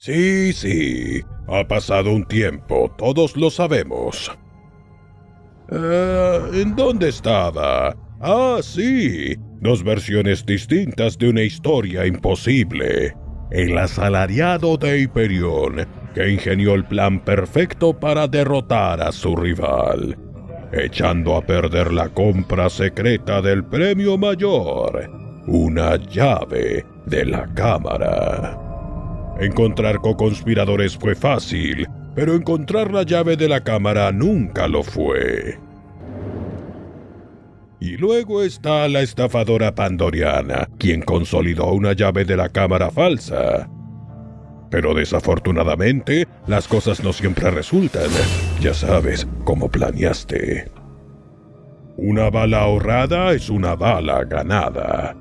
Sí, sí. Ha pasado un tiempo, todos lo sabemos. Eh, ¿En dónde estaba? Ah, sí. Dos versiones distintas de una historia imposible. El asalariado de Hyperion, que ingenió el plan perfecto para derrotar a su rival, echando a perder la compra secreta del premio mayor, una llave de la cámara. Encontrar co-conspiradores fue fácil, pero encontrar la llave de la cámara nunca lo fue. Y luego está la estafadora pandoriana, quien consolidó una llave de la cámara falsa. Pero desafortunadamente, las cosas no siempre resultan. Ya sabes, como planeaste. Una bala ahorrada es una bala ganada.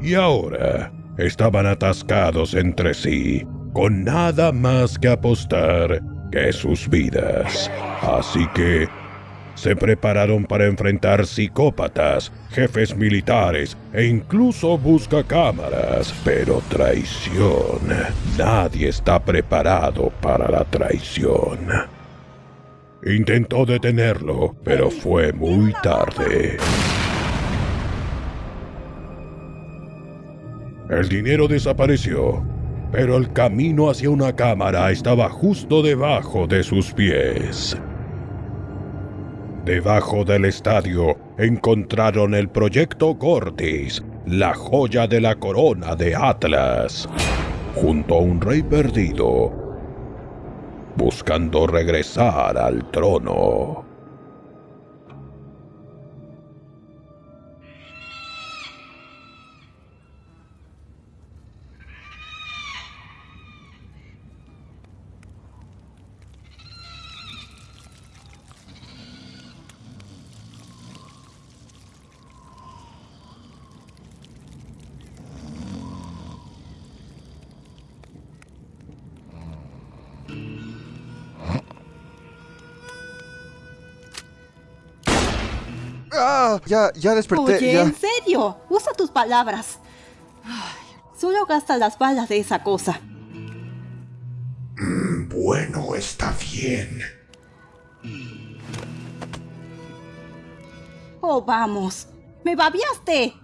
Y ahora, estaban atascados entre sí, con nada más que apostar que sus vidas. Así que se prepararon para enfrentar psicópatas, jefes militares e incluso buscacámaras. Pero traición. Nadie está preparado para la traición. Intentó detenerlo, pero fue muy tarde. El dinero desapareció, pero el camino hacia una cámara estaba justo debajo de sus pies. Debajo del estadio encontraron el proyecto Cortis, la joya de la corona de Atlas, junto a un rey perdido, buscando regresar al trono. ¡Ah! Ya, ya desperté. Oye, ya. en serio, usa tus palabras. Ay, solo gasta las balas de esa cosa. Bueno, está bien. Oh, vamos. ¡Me babiaste!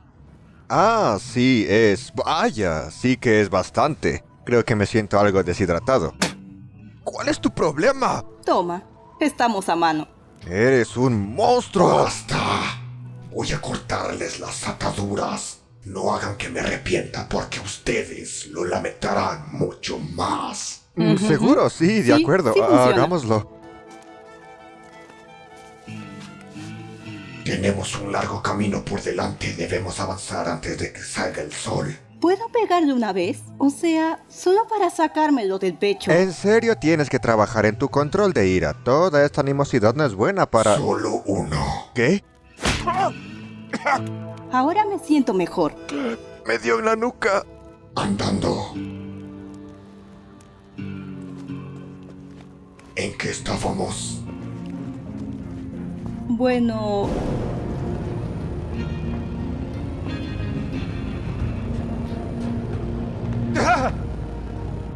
Ah, sí, es. Vaya, sí que es bastante. Creo que me siento algo deshidratado. ¿Cuál es tu problema? Toma, estamos a mano. Eres un monstruo. ¡Basta! Voy a cortarles las ataduras. No hagan que me arrepienta porque ustedes lo lamentarán mucho más. Seguro, sí, de Sí, acuerdo. sí. Hagámoslo. Tenemos un largo camino por delante. Debemos avanzar antes de que salga el sol. ¿Puedo pegarle una vez? O sea, solo para sacármelo del pecho. En serio tienes que trabajar en tu control de ira. Toda esta animosidad no es buena para... Solo uno. ¿Qué? Ahora me siento mejor. Me dio en la nuca. Andando. ¿En qué estábamos? Bueno...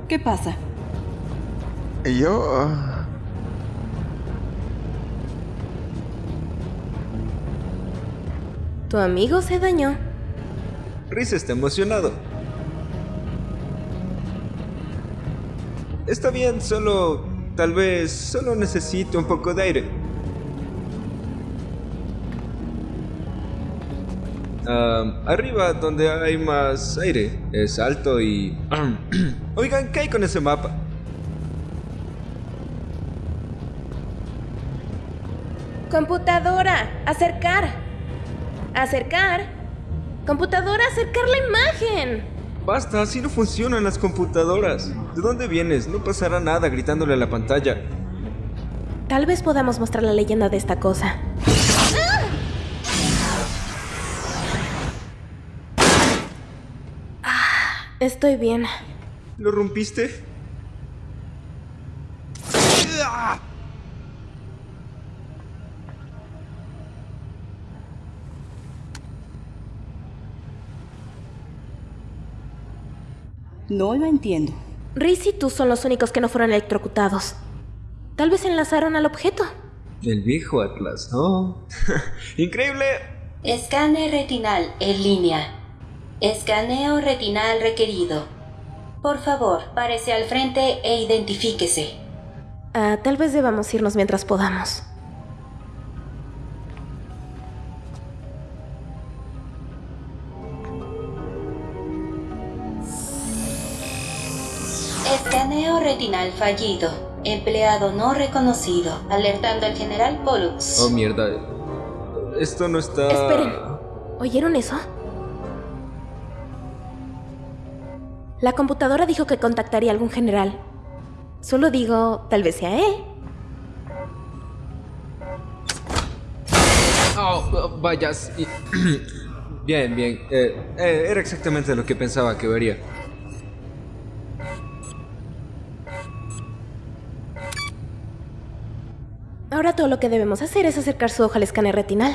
¿Qué pasa? Yo... Tu amigo se dañó. Rhys está emocionado. Está bien, solo... Tal vez solo necesito un poco de aire. Ah, arriba, donde hay más aire, es alto y... Oigan, ¿qué hay con ese mapa? Computadora, acercar. Acercar. Computadora, acercar la imagen. Basta, así no funcionan las computadoras. ¿De dónde vienes? No pasará nada gritándole a la pantalla. Tal vez podamos mostrar la leyenda de esta cosa. Estoy bien. ¿Lo rompiste? No lo entiendo. Riz y tú son los únicos que no fueron electrocutados. Tal vez enlazaron al objeto. El viejo Atlas, ¿no? Increíble. Escáner retinal en línea. Escaneo retinal requerido. Por favor, párese al frente e identifíquese. Ah, tal vez debamos irnos mientras podamos. Escaneo retinal fallido. Empleado no reconocido. Alertando al general Pollux. Oh, mierda. Esto no está... Esperen. ¿Oyeron eso? La computadora dijo que contactaría a algún general. Solo digo, tal vez sea él. Oh, oh, vaya. sí. bien, bien. Eh, eh, era exactamente lo que pensaba que vería. Ahora todo lo que debemos hacer es acercar su hoja al escáner retinal.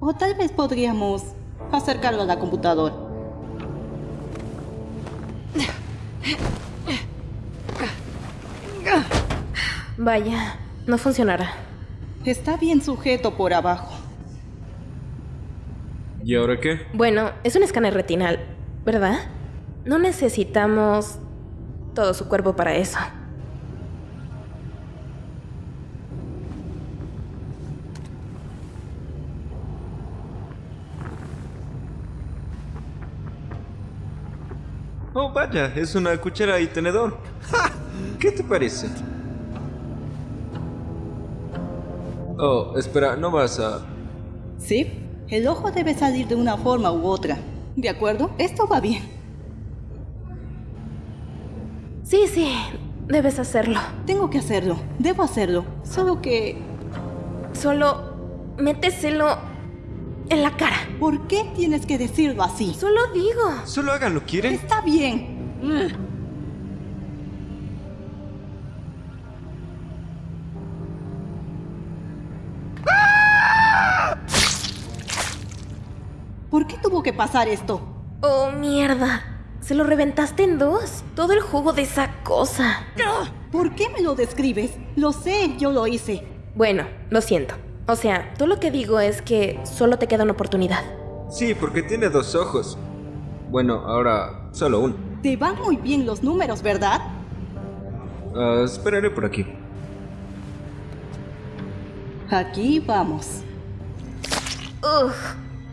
O tal vez podríamos acercarlo a la computadora. Vaya, no funcionará. Está bien sujeto por abajo. ¿Y ahora qué? Bueno, es un escáner retinal, ¿verdad? No necesitamos todo su cuerpo para eso. Oh, vaya, es una cuchara y tenedor. ¡Ja! ¿Qué te parece? Oh, espera, no vas a... Sí, el ojo debe salir de una forma u otra. ¿De acuerdo? Esto va bien. Sí, sí, debes hacerlo. Tengo que hacerlo. Debo hacerlo. Solo que... Solo méteselo en la cara. ¿Por qué tienes que decirlo así? Solo digo. Solo háganlo, ¿quieren? Está bien. ¿Por qué tuvo que pasar esto? Oh, mierda. Se lo reventaste en dos. Todo el jugo de esa cosa. ¿Por qué me lo describes? Lo sé, yo lo hice. Bueno, lo siento. O sea, todo lo que digo es que solo te queda una oportunidad. Sí, porque tiene dos ojos. Bueno, ahora solo uno. Te van muy bien los números, ¿verdad? Ah, esperaré por aquí. Aquí vamos. Ugh.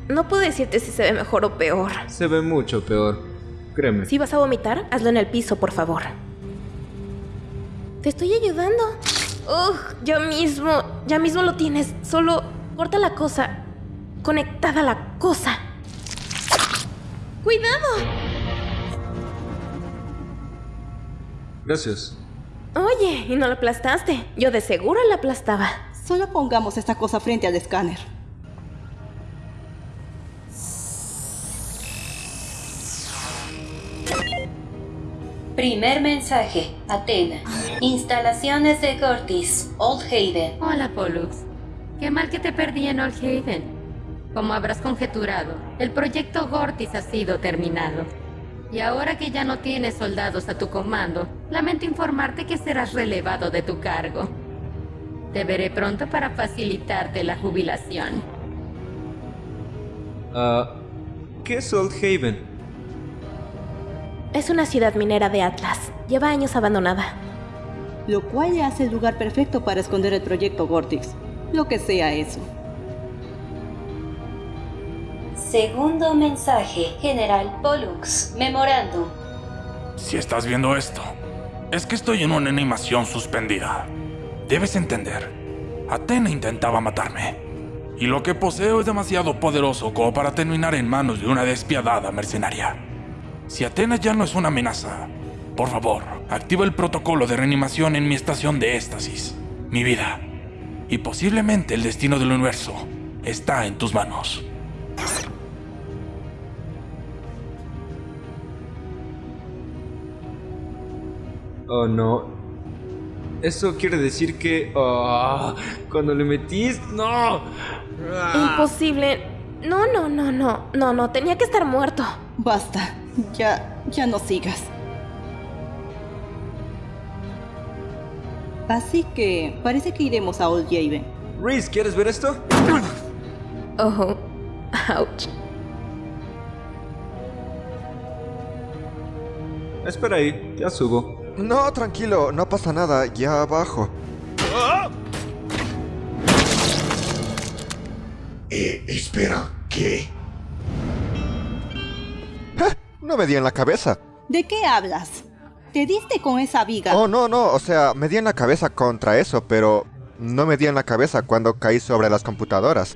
No puedo decirte si se ve mejor o peor. Se ve mucho peor. Créeme. Si vas a vomitar, hazlo en el piso, por favor. Te estoy ayudando. Ugh, ya mismo, ya mismo lo tienes. Solo corta la cosa. Conectada a la cosa. ¡Cuidado! Gracias. Oye, y no lo aplastaste. Yo de seguro la aplastaba. Solo pongamos esta cosa frente al escáner. Primer mensaje. Atena. Instalaciones de Gortis. Old Haven. Hola, Pollux. Qué mal que te perdí en Old Haven. Como habrás conjeturado, el proyecto Gortis ha sido terminado. Y ahora que ya no tienes soldados a tu comando, lamento informarte que serás relevado de tu cargo. Te veré pronto para facilitarte la jubilación. Ah, ¿Qué es Old Haven? Es una ciudad minera de Atlas. Lleva años abandonada. Lo cual le hace el lugar perfecto para esconder el proyecto Gortix. Lo que sea eso. Segundo mensaje. General Pollux. Memorándum. Si estás viendo esto, es que estoy en una animación suspendida. Debes entender, Atena intentaba matarme. Y lo que poseo es demasiado poderoso como para terminar en manos de una despiadada mercenaria. Si Atena ya no es una amenaza, por favor, activa el protocolo de reanimación en mi estación de éxtasis. Mi vida, y posiblemente el destino del universo, está en tus manos. Oh, no. Eso quiere decir que... ah, cuando le metís... ¡No! Imposible. No, no, no, no. No, no. Tenía que estar muerto. Basta. Ya, ya no sigas. Así que parece que iremos a Old Haven. Reese, ¿quieres ver esto? Oh, ouch. Espera ahí, ya subo. No, tranquilo, no pasa nada, ya abajo. Eh, espera, ¿qué? No me di en la cabeza. ¿De qué hablas? ¿Te diste con esa viga? Oh, no, no, o sea, me di en la cabeza contra eso, pero no me di en la cabeza cuando caí sobre las computadoras.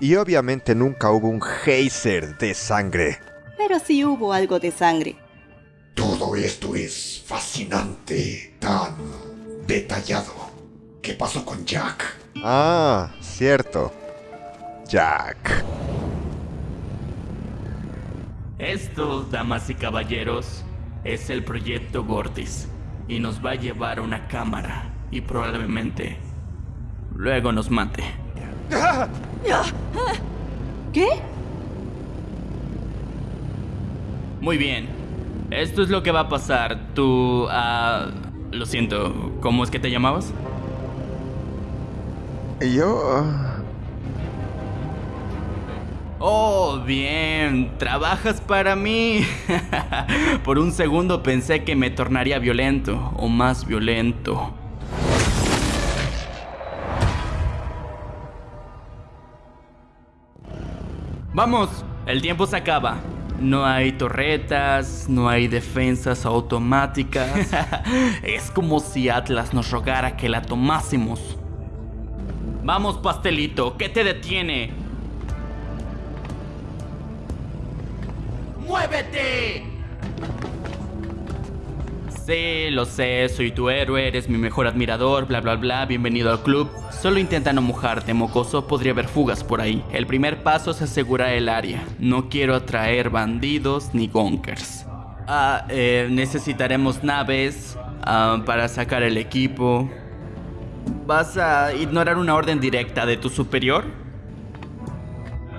Y obviamente nunca hubo un geyser de sangre. Pero sí hubo algo de sangre. Todo esto es fascinante, tan detallado. ¿Qué pasó con Jack? Ah, cierto. Jack. Esto, damas y caballeros, es el proyecto Gortis y nos va a llevar a una cámara y probablemente luego nos mate. ¿Qué? Muy bien, esto es lo que va a pasar. Tú, ah, lo siento, ¿cómo es que te llamabas? Yo... ah, Oh, bien, trabajas para mí. Por un segundo pensé que me tornaría violento o más violento. Vamos, el tiempo se acaba. No hay torretas, no hay defensas automáticas. es como si Atlas nos rogara que la tomásemos. Vamos, pastelito, ¿qué te detiene? ¡Muévete! Sí, lo sé, soy tu héroe, eres mi mejor admirador, bla bla bla, bienvenido al club. Solo intenta no mojarte, mocoso, podría haber fugas por ahí. El primer paso es asegurar el área. No quiero atraer bandidos ni gonkers. Ah, eh, necesitaremos naves ah, para sacar el equipo. ¿Vas a ignorar una orden directa de tu superior?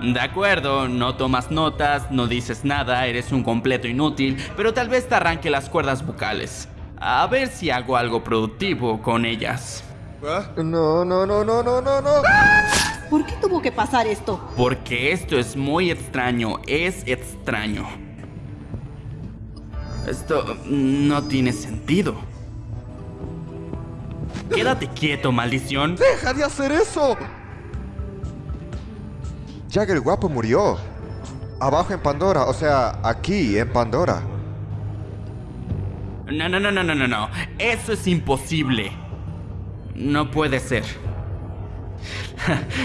De acuerdo, no tomas notas, no dices nada, eres un completo inútil, pero tal vez te arranque las cuerdas vocales. A ver si hago algo productivo con ellas. No, no, no, no, no, no, no. ¿Por qué tuvo que pasar esto? Porque esto es muy extraño, es extraño. Esto no tiene sentido. Quédate quieto, maldición. ¡Deja de hacer eso! Jack el guapo murió. Abajo en Pandora, o sea, aquí en Pandora. No, no, no, no, no, no, no. Eso es imposible. No puede ser.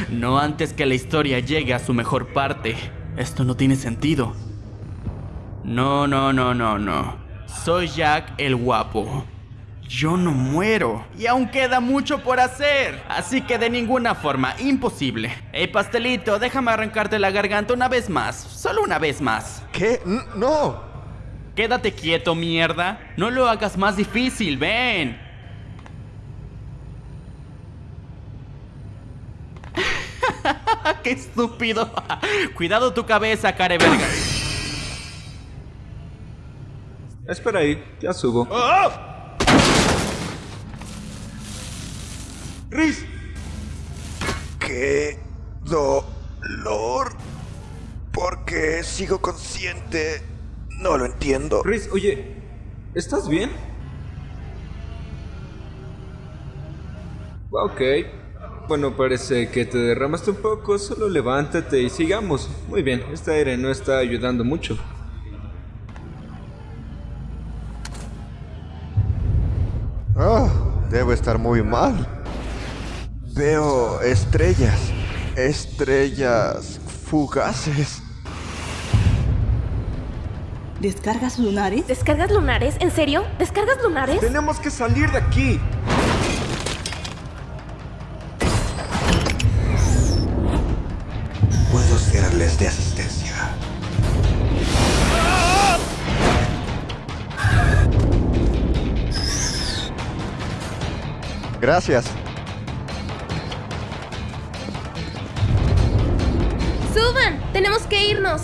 No antes que la historia llegue a su mejor parte. Esto no tiene sentido. No, no, no, no, no. Soy Jack el guapo. Yo no muero. Y aún queda mucho por hacer. Así que de ninguna forma, imposible. Hey, pastelito, déjame arrancarte la garganta una vez más. Solo una vez más. ¿Qué? No. Quédate quieto, mierda. No lo hagas más difícil, ven. ¡Qué estúpido! Cuidado tu cabeza, care verga. Espera ahí, ya subo. Riz, ¡Qué dolor! ¿Por qué sigo consciente? No lo entiendo. Reese, oye, ¿estás bien? Ok. Bueno, parece que te derramaste un poco, solo levántate y sigamos. Muy bien, este aire no está ayudando mucho. Ah, debo estar muy mal. Veo estrellas. Estrellas fugaces. ¿Descargas lunares? ¿Descargas lunares? ¿En serio? ¿Descargas lunares? Tenemos que salir de aquí. puedo serles de asistencia. Gracias. ¡Tenemos que irnos!